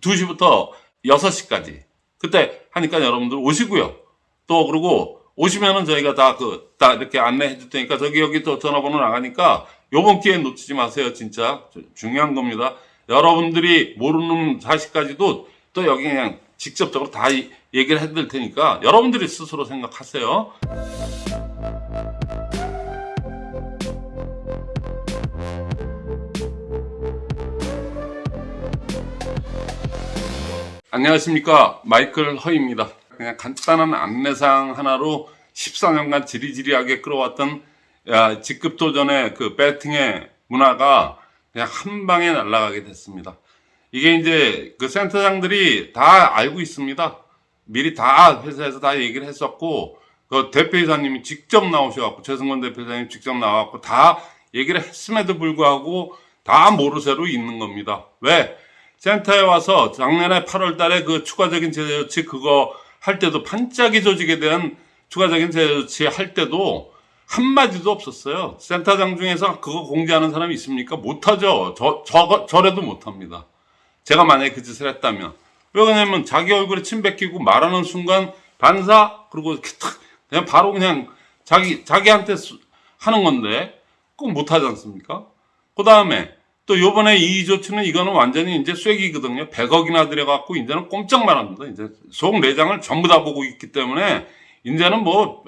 2시부터 6시까지. 그때 하니까 여러분들 오시고요. 또 그리고 오시면은 저희가 다 그, 다 이렇게 안내해 줄 테니까 저기 여기 또 전화번호 나가니까 요번 기회에 놓치지 마세요. 진짜. 주- 중요한 겁니다. 여러분들이 모르는 사실까지도 또 여기 그냥 직접적으로 다 이- 얘기를 해드릴 테니까 여러분들이 스스로 생각하세요. 안녕하십니까. 마이클 허입니다. 그냥 간단한 안내사항 하나로 14년간 지리지리하게 끌어왔던 야, 직급 도전의 그 배팅의 문화가 그냥 한 방에 날아가게 됐습니다. 이게 이제 그 센터장들이 다 알고 있습니다. 미리 다 회사에서 다 얘기를 했었고 그 대표이사님이 직접 나오셔갖고 최승건 대표이사님 직접 나와갖고 다 얘기를 했음에도 불구하고 다 모르쇠로 있는 겁니다. 왜? 센터에 와서 작년에 8월 달에 그 추가적인 제재 조치 그거 할 때도 반짝이 조직에 대한 추가적인 제재 조치 할 때도 한마디도 없었어요. 센터장 중에서 그거 공지하는 사람이 있습니까? 못하죠. 저, 저, 저래도 못합니다. 제가 만약에 그 짓을 했다면. 왜 그러냐면 자기 얼굴에 침 뱉기고 말하는 순간 반사, 그리고 탁, 그냥 바로 그냥 자기, 자기한테 수- 하는 건데, 그건 못하지 않습니까? 그 다음에 또 요번에 이 조치는 이거는 완전히 이제 쐐기거든요. 100억이나 들여갖고 이제는 꼼짝만 합니다. 이제 속 내장을 전부 다 보고 있기 때문에 이제는 뭐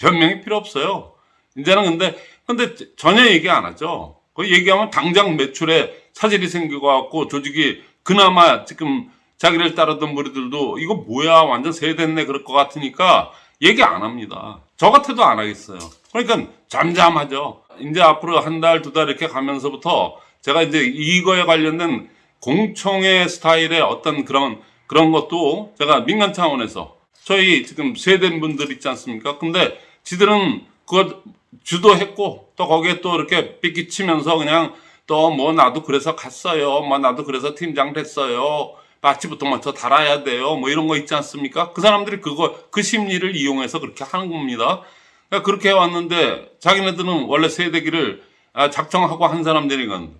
변명이 필요 없어요. 이제는 근데 근데 전혀 얘기 안 하죠. 그 얘기하면 당장 매출에 차질이 생겨갖고 조직이 그나마 지금 자기를 따르던 무리들도 이거 뭐야 완전 세됐네 그럴 것 같으니까 얘기 안 합니다. 저 같아도 안 하겠어요. 그러니까 잠잠하죠. 이제 앞으로 한 달, 두 달 이렇게 가면서부터 제가 이제 이거에 관련된 공청회 스타일의 어떤 그런, 그런 것도 제가 민간 차원에서 저희 지금 세된 분들 있지 않습니까? 근데 지들은 그거 주도했고 또 거기에 또 이렇게 삐끼치면서 그냥 또 뭐 나도 그래서 갔어요. 뭐 나도 그래서 팀장 됐어요. 마치부터 먼저 달아야 돼요. 뭐 이런 거 있지 않습니까? 그 사람들이 그거, 그 심리를 이용해서 그렇게 하는 겁니다. 그러니까 그렇게 해왔는데 자기네들은 원래 세대기를 아, 작정하고 한 사람들이건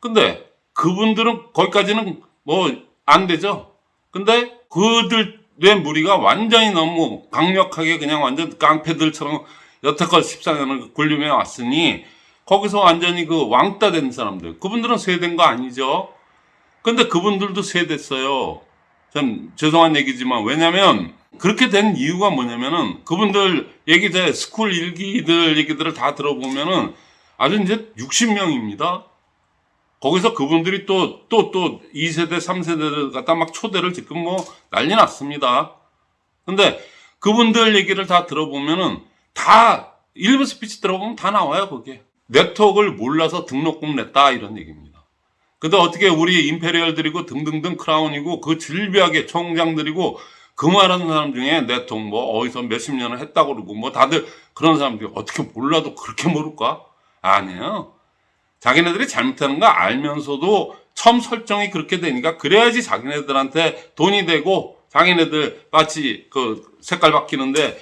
근데 그분들은 거기까지는 뭐 안 되죠. 근데 그들의 무리가 완전히 너무 강력하게 그냥 완전 깡패들처럼 여태껏 14년을 굴림해 왔으니 거기서 완전히 그 왕따 된 사람들 그분들은 세대인 거 아니죠. 근데 그분들도 세됐어요. 전 죄송한 얘기지만 왜냐면 그렇게 된 이유가 뭐냐면은 그분들 얘기들 스쿨 일기들 얘기들을 다 들어보면은 아주 이제 60명입니다. 거기서 그분들이 또, 또, 또 2세대, 3세대를 갖다 막 초대를 지금 뭐 난리 났습니다. 근데 그분들 얘기를 다 들어보면은 다 일부 스피치 들어보면 다 나와요, 거기에. 네트워크를 몰라서 등록금 냈다, 이런 얘기입니다. 근데 어떻게 우리 임페리얼들이고 등등등 크라운이고 그 질비하게 총장들이고 그 말하는 사람 중에 네트워크 뭐 어디서 몇십 년을 했다고 그러고 뭐 다들 그런 사람들이 어떻게 몰라도 그렇게 모를까? 아니에요. 자기네들이 잘못하는 거 알면서도 처음 설정이 그렇게 되니까 그래야지 자기네들한테 돈이 되고 자기네들 마치 그 색깔 바뀌는데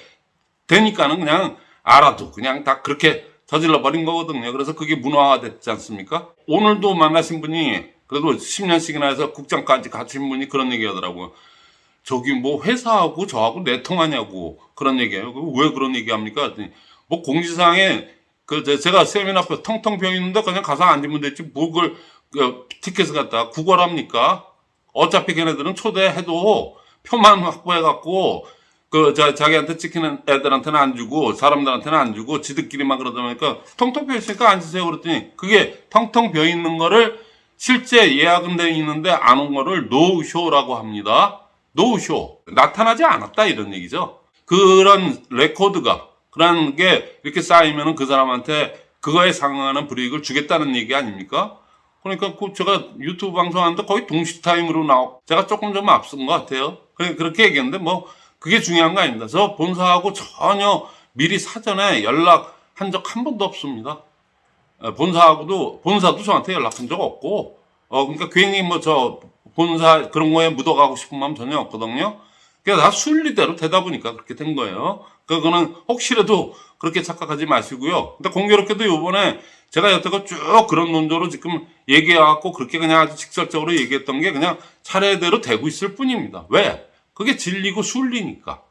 되니까는 그냥 알아도 그냥 다 그렇게 저질러 버린 거거든요. 그래서 그게 문화화 됐지 않습니까? 오늘도 만나신 분이 그래도 10년씩이나 해서 국장까지 가신 분이 그런 얘기 하더라고요. 저기 뭐 회사하고 저하고 내통하냐고 그런 얘기해요. 그왜 그런 얘기 합니까? 뭐 공지사항에 그 제- 제가 세미나 앞에 텅텅 비어 있는데 그냥 가서 앉으면 되지 뭐 그걸 그 티켓을 갖다 구걸합니까? 어차피 걔네들은 초대해도 표만 확보해 갖고 그 자, 자기한테 찍히는 애들한테는 안 주고 사람들한테는 안 주고 지들끼리만 그러다 보니까 텅텅 비어 있으니까 앉으세요 그랬더니 그게 텅텅 비어 있는 거를 실제 예약은 돼 있는데 안 온 거를 노쇼라고 합니다. 노쇼 나타나지 않았다 이런 얘기죠. 그런 레코드가 그런 게 이렇게 쌓이면은 그 사람한테 그거에 상응하는 불이익을 주겠다는 얘기 아닙니까? 그러니까 그 제가 유튜브 방송하는데 거의 동시 타임으로 나오 제가 조금 좀 앞선 것 같아요. 그렇게 얘기했는데 뭐 그게 중요한 거 아닙니다. 저 본사하고 전혀 미리 사전에 연락한 적 한 번도 없습니다. 어, 본사하고도 본사도 저한테 연락한 적 없고 어 그러니까 괜히 뭐 저 본사 그런 거에 묻어가고 싶은 마음 전혀 없거든요. 그냥 다 순리대로 되다 보니까 그렇게 된 거예요. 그거는 혹시라도 그렇게 착각하지 마시고요. 근데 공교롭게도 요번에 제가 여태껏 쭉 그런 논조로 지금 얘기해갖고 그렇게 그냥 아주 직설적으로 얘기했던 게 그냥 차례대로 되고 있을 뿐입니다. 왜? 그게 진리고 순리니까.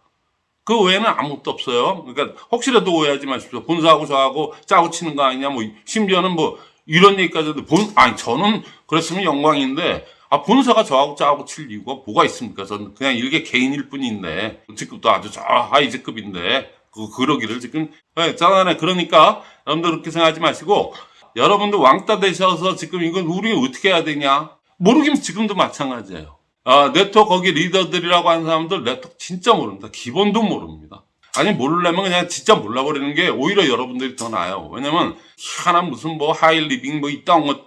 그 외에는 아무것도 없어요. 그러니까 혹시라도 오해하지 마십시오. 본사하고 저하고 짜고 치는 거 아니냐, 뭐, 심지어는 뭐, 이런 얘기까지 해도 본, 아니, 저는 그랬으면 영광인데, 아, 본사가 저하고 짜고 칠 이유가 뭐가 있습니까? 저는 그냥 일개 개인일 뿐인데, 직급도 아주 저 하위 직급인데, 그, 그러기를 지금, 네, 짜다네. 그러니까, 여러분들 그렇게 생각하지 마시고, 여러분들 왕따 되셔서 지금 이건 우리 어떻게 해야 되냐? 모르긴 지금도 마찬가지예요. 아, 네트워크 거기 리더들이라고 하는 사람들 네트워크 진짜 모릅니다. 기본도 모릅니다. 아니, 모르려면 그냥 진짜 몰라버리는 게 오히려 여러분들이 더 나아요. 왜냐면, 희한한 무슨 뭐 하이 리빙 뭐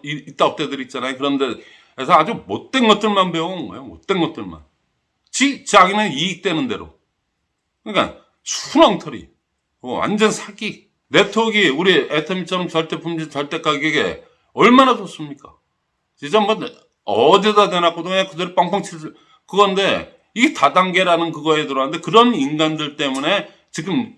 이- 이따 업대들 있잖아요. 그런데, 그래서 아주 못된 것들만 배워온 거예요. 못된 것들만. 지, 자기는 이익 되는 대로. 그러니까, 순엉터리. 어, 완전 사기. 네트워크가 우리 애터미처럼 절대 품질, 절대 가격에 얼마나 좋습니까? 진짜 뭐, 어디다 대놨고도 그냥 그대로 뻥뻥 칠, 수- 그건데, 이게 다단계라는 그거에 들어왔는데, 그런 인간들 때문에 지금,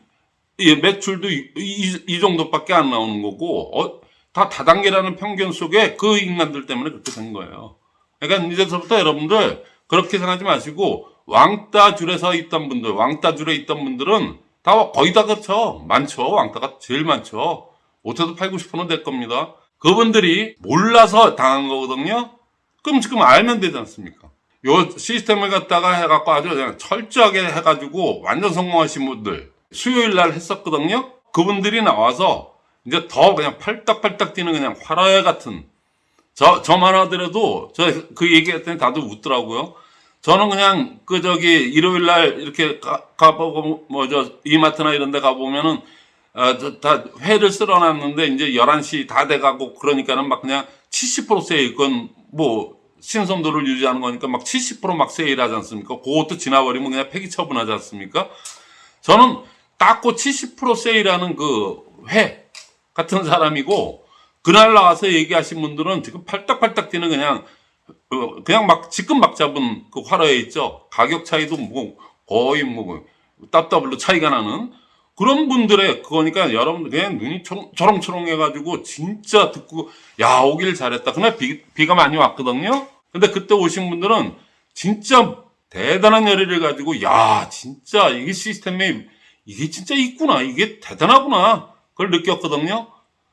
이 매출도 이, 이- 이 정도밖에 안 나오는 거고, 어, 다 다단계라는 편견 속에 그 인간들 때문에 그렇게 된 거예요. 그러니까 이제서부터 여러분들, 그렇게 생각하지 마시고, 왕따 줄에 서 있던 분들, 왕따 줄에 있던 분들은 다 거의 다 그렇죠. 많죠. 왕따가 제일 많죠. 못해도 8, 90%는 될 겁니다. 그분들이 몰라서 당한 거거든요. 그럼 지금 알면 되지 않습니까? 요 시스템을 갖다가 해갖고 아주 그냥 철저하게 해가지고 완전 성공하신 분들 수요일 날 했었거든요. 그분들이 나와서 이제 더 그냥 팔딱팔딱 뛰는 그냥 화라회 같은 저 저만 하더라도 저 그 얘기했더니 다들 웃더라고요. 저는 그냥 그 저기 일요일 날 이렇게 가, 가보고 뭐 저 이마트나 이런 데 가보면은 어, 저, 다 회를 쓸어놨는데 이제 11시 다 돼가고 그러니까는 막 그냥 70% 세일 건 뭐 신선도를 유지하는 거니까 막 70%막 세일하지 않습니까? 그것도 지나버리면 그냥 폐기 처분하지 않습니까? 저는 닦고 70% 세일하는 그 회 같은 사람이고 그날 나와서 얘기하신 분들은 지금 팔딱팔딱 뛰는 그냥 어, 그냥 막 지금 막 잡은 그 화로에 있죠. 가격 차이도 뭐 거의 뭐 따따블로 차이가 나는 그런 분들의 그거니까 여러분들 그냥 눈이 초롱, 초롱초롱 해가지고 진짜 듣고 야 오길 잘했다. 그날 비, 비가 많이 왔거든요. 근데 그때 오신 분들은 진짜 대단한 열의를 가지고 야 진짜 이게 시스템이 이게 진짜 있구나 이게 대단하구나 그걸 느꼈거든요.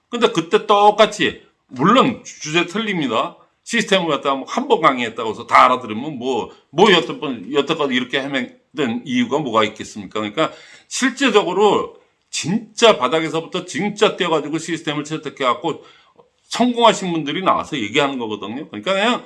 근데 그때 똑같이 물론 주제 틀립니다. 시스템을 갖다가 뭐한번 강의했다고 해서 다 알아들으면 뭐, 뭐 여태 번, 여태까지 이렇게 헤맨된 이유가 뭐가 있겠습니까? 그러니까 실제적으로 진짜 바닥에서부터 진짜 뛰어가지고 시스템을 채택해갖고 성공하신 분들이 나와서 얘기하는 거거든요. 그러니까 그냥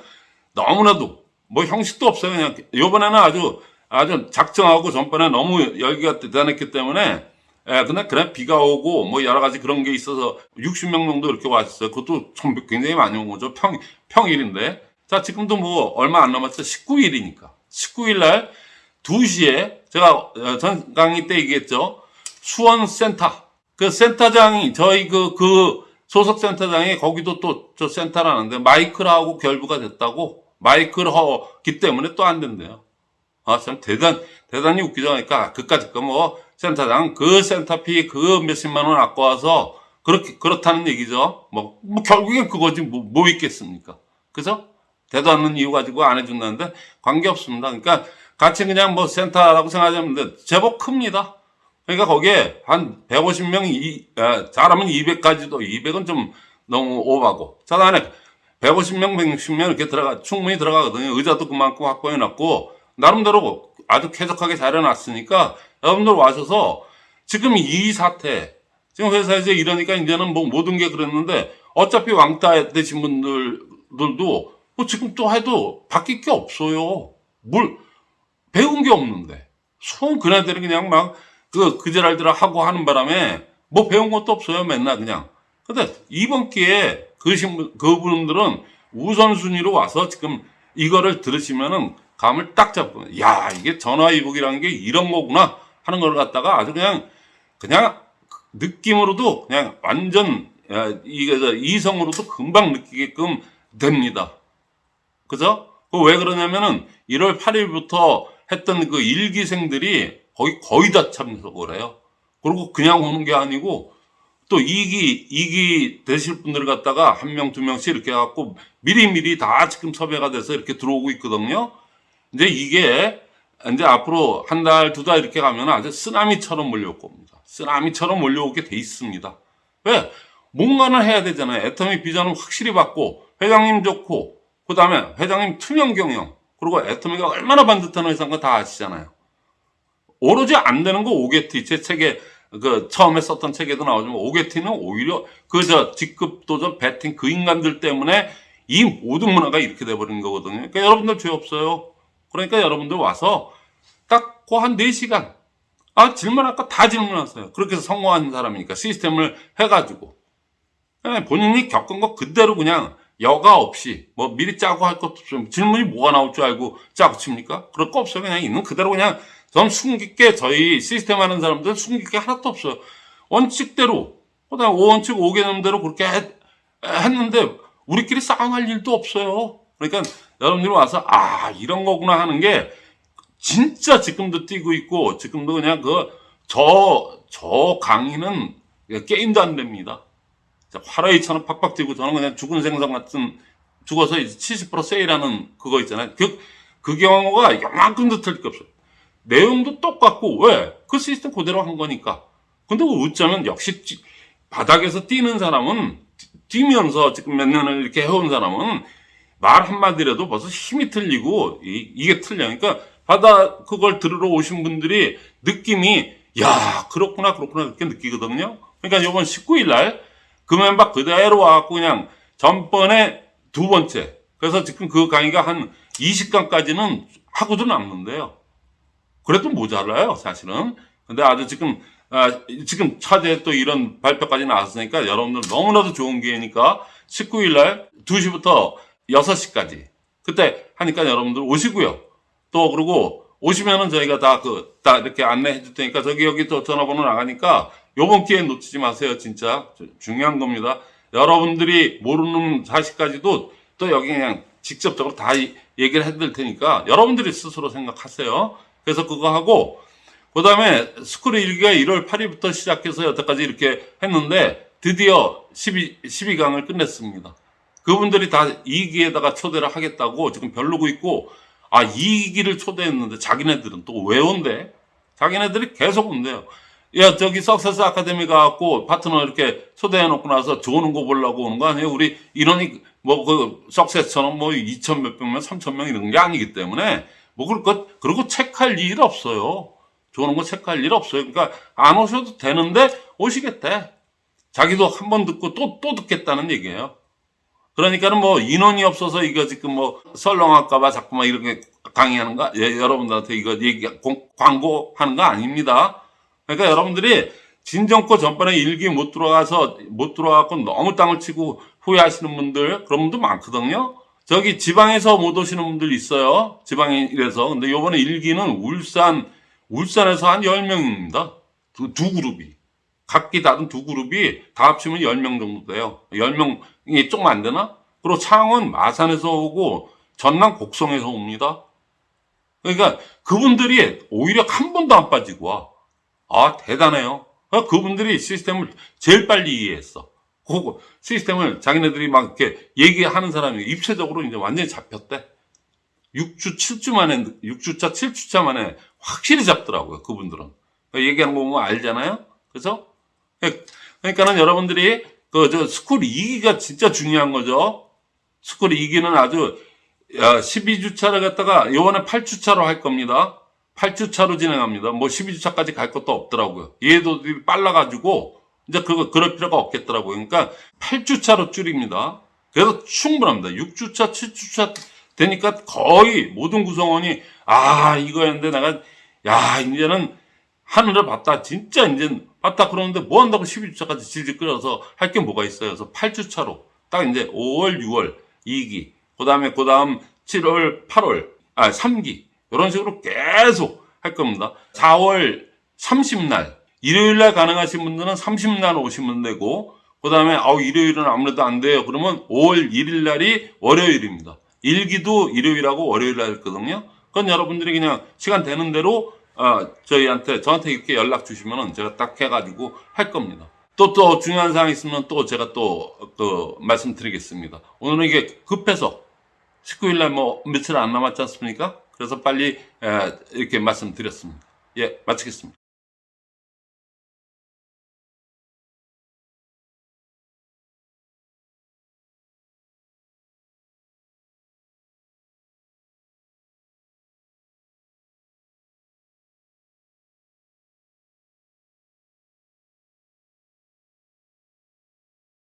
너무나도 뭐 형식도 없어요. 그냥 요번에는 아주 아주 작정하고 전번에 너무 열기가 대단했기 때문에 예, 근데 그냥 비가 오고 뭐 여러 가지 그런 게 있어서 60명 정도 이렇게 왔어요. 그것도 참 굉장히 많이 온 거죠. 평, 평일인데. 자, 지금도 뭐 얼마 안 남았죠. 19일이니까. 19일 날 2시에 제가 어, 전 강의 때 얘기했죠. 수원 센터. 그 센터장이 저희 그, 그 소속 센터장이 거기도 또 저 센터라는데 마이크라하고 결부가 됐다고 마이크를 허기 때문에 또 안 된대요. 아, 참 대단, 대단히 웃기죠. 그러니까 그까짓 거뭐 센터장 그 센터피 그 몇십만 원 아껴 와서 그렇게, 그렇다는 얘기죠. 뭐, 뭐 결국엔 그거지 뭐, 뭐 있겠습니까? 그죠? 대도 않는 이유 가지고 안 해준다는데 관계없습니다. 그러니까 같이 그냥 뭐 센터라고 생각하면 돼. 제법 큽니다. 그러니까 거기에 한 150명, 이, 아, 잘하면 200까지도, 200은 좀 너무 오바고. 자, 안에 150명, 160명 이렇게 들어가, 충분히 들어가거든요. 의자도 그만큼 확보해놨고, 나름대로 아주 쾌적하게 잘 해놨으니까, 여러분들 와셔서, 지금 이 사태, 지금 회사에서 이러니까 이제는 뭐 모든 게 그랬는데, 어차피 왕따 되신 분들도, 뭐 지금 또 해도 바뀔 게 없어요. 뭘, 배운 게 없는데. 손 그네들이 그냥 막, 그, 그제랄들 하고 하는 바람에, 뭐 배운 것도 없어요. 맨날 그냥. 근데 이번 기회에 그 신분, 그분들은 우선순위로 와서 지금 이거를 들으시면은 감을 딱 잡고, 야, 이게 전화위복이라는 게 이런 거구나 하는 걸 갖다가 아주 그냥, 그냥 느낌으로도 그냥 완전, 이성으로도 금방 느끼게끔 됩니다. 그죠? 그왜 그러냐면은 1월 8일부터 했던 그 일기생들이 거의, 거의 다 참석을 해요. 그리고 그냥 오는 게 아니고 또 이기 이기 되실 분들 갖다가 한 명 두 명씩 이렇게 해갖고 미리미리 다 지금 섭외가 돼서 이렇게 들어오고 있거든요. 이제 이게 이제 앞으로 한 달, 두 달 이렇게 가면 아주 쓰나미처럼 몰려올 겁니다. 쓰나미처럼 몰려오게 돼 있습니다. 왜? 뭔가는 해야 되잖아요. 애터미 비전을 확실히 받고, 회장님 좋고, 그 다음에 회장님 투명 경영, 그리고 애터미가 얼마나 반듯한 회사인 거 다 아시잖아요. 오로지 안 되는 거 오게티, 제 책에, 그, 처음에 썼던 책에도 나오지만, 오게티는 오히려 그, 저, 직급 도전, 배팅 그 인간들 때문에 이 모든 문화가 이렇게 돼버린 거거든요. 그러니까 여러분들 죄 없어요. 그러니까 여러분들 와서 딱그한 4시간 아 질문할 거 다 질문하세요. 그렇게 해서 성공한 사람이니까 시스템을 해가지고 예, 본인이 겪은 거 그대로 그냥 여과 없이 뭐 미리 짜고 할 것도 없어요. 질문이 뭐가 나올 줄 알고 짜고 칩니까? 그럴 거 없어요. 그냥 있는 그대로 그냥 전 숨기게 저희 시스템 하는 사람들은 숨기게 하나도 없어요. 원칙대로 그다음 5원칙 5개념대로 그렇게 했, 했는데 우리끼리 싸움할 일도 없어요. 그러니까 여러분들이 와서 아 이런 거구나 하는 게 진짜 지금도 뛰고 있고 지금도 그냥 그저저 강의는 게임도 안 됩니다. 화라이처럼 팍팍 뛰고 저는 그냥 죽은 생선 같은 죽어서 이제 70% 세일하는 그거 있잖아요. 그, 그 경우가 요만큼도 틀릴 게 없어요. 내용도 똑같고 왜? 그 시스템 그대로 한 거니까. 근데 어쩌면 역시 찌- 바닥에서 뛰는 사람은 뛰면서 지금 몇 년을 이렇게 해온 사람은 말 한마디라도 벌써 힘이 틀리고 이, 게 틀려. 그러니까 바다 그걸 들으러 오신 분들이 느낌이 야 그렇구나 그렇구나 그렇게 느끼거든요. 그러니까 이번 19일 날 금연박 그대로 와갖고 그냥 전번에 두 번째. 그래서 지금 그 강의가 한 20강까지는 하고도 남는데요. 그래도 모자라요, 사실은. 근데 아주 지금, 아, 지금 차제 또 이런 발표까지 나왔으니까 여러분들 너무나도 좋은 기회니까 19일 날 2시부터 6시까지. 그때 하니까 여러분들 오시고요. 또 그리고 오시면은 저희가 다 그, 다 이렇게 안내해 줄 테니까 저기 여기 또 전화번호 나가니까 요번 기회 놓치지 마세요, 진짜. 주- 중요한 겁니다. 여러분들이 모르는 사실까지도 또 여기 그냥 직접적으로 다 이- 얘기를 해드릴 테니까 여러분들이 스스로 생각하세요. 그래서 그거 하고, 그 다음에 스쿨 일기가 1월 8일부터 시작해서 여태까지 이렇게 했는데 드디어 12, 12강을 끝냈습니다. 그분들이 다 2기에다가 초대를 하겠다고 지금 별로고 있고, 아, 2기를 초대했는데 자기네들은 또 왜 온대? 자기네들이 계속 온대요. 야, 저기 석세스 아카데미 가갖고 파트너 이렇게 초대해놓고 나서 좋은 거 보려고 오는 거 아니에요? 우리 인원이 뭐그 석세스처럼 뭐 2천 몇백 명, 3천 명 이런 게 아니기 때문에 뭐 그럴 것, 그리고 체크할 일 없어요. 좋은 거 체크할 일 없어요. 그러니까 안 오셔도 되는데 오시겠대. 자기도 한 번 듣고 또, 또 듣겠다는 얘기예요. 그러니까는 뭐 인원이 없어서 이거 지금 뭐 설렁할까봐 자꾸만 이렇게 강의하는 거, 예, 여러분들한테 이거 얘기, 공- 광고하는 거 아닙니다. 그러니까 여러분들이 진정코 전번에 일기 못 들어가서 못 들어가고 너무 땅을 치고 후회하시는 분들 그런 분도 많거든요. 저기 지방에서 못 오시는 분들 있어요. 지방에 이래서. 근데 요번에 일기는 울산, 울산에서 한 10명입니다. 두, 두 그룹이. 각기 다른 두 그룹이 다 합치면 10명 정도 돼요. 10명 이 조금 안 되나? 그리고 창원 마산에서 오고 전남 곡성에서 옵니다. 그러니까 그분들이 오히려 한 번도 안 빠지고 와. 아, 대단해요. 아, 그분들이 시스템을 제일 빨리 이해했어. 그거 시스템을 자기네들이 막 이렇게 얘기하는 사람이 입체적으로 이제 완전히 잡혔대. 6주, 7주 만에, 6주차, 7주차 만에 확실히 잡더라고요, 그분들은. 얘기하는 거 보면 알잖아요? 그죠? 그러니까는 여러분들이 그, 저, 스쿨 2기가 진짜 중요한 거죠. 스쿨 2기는 아주, 야, 12주차를 갖다가 요번에 8주차로 할 겁니다. 8주차로 진행합니다. 뭐 12주차까지 갈 것도 없더라고요. 이해도 빨라가지고 이제 그거 그럴 필요가 없겠더라고요. 그러니까 8주차로 줄입니다. 그래서 충분합니다. 6주차, 7주차 되니까 거의 모든 구성원이 아 이거였는데 내가 야 이제는 하늘을 봤다. 진짜 이제 봤다 그러는데 뭐 한다고 12주차까지 질질 끌어서 할 게 뭐가 있어요. 그래서 8주차로 딱 이제 5월, 6월 2기 그 다음에 그 다음 7월, 8월 아 3기 이런 식으로 계속 할 겁니다. 4월 30날 일요일 날 가능하신 분들은 30날 오시면 되고 그 다음에 아우 일요일은 아무래도 안 돼요. 그러면 5월 1일 날이 월요일입니다. 일기도 일요일하고 월요일 날 했거든요. 그건 여러분들이 그냥 시간 되는 대로 어, 저희한테 저한테 이렇게 연락 주시면은 제가 딱 해가지고 할 겁니다. 또 또 중요한 사항 있으면 또 제가 또 그 말씀드리겠습니다. 오늘은 이게 급해서 19일 날 뭐 며칠 안 남았지 않습니까? 그래서 빨리 에, 이렇게 말씀드렸습니다. 예, 마치겠습니다.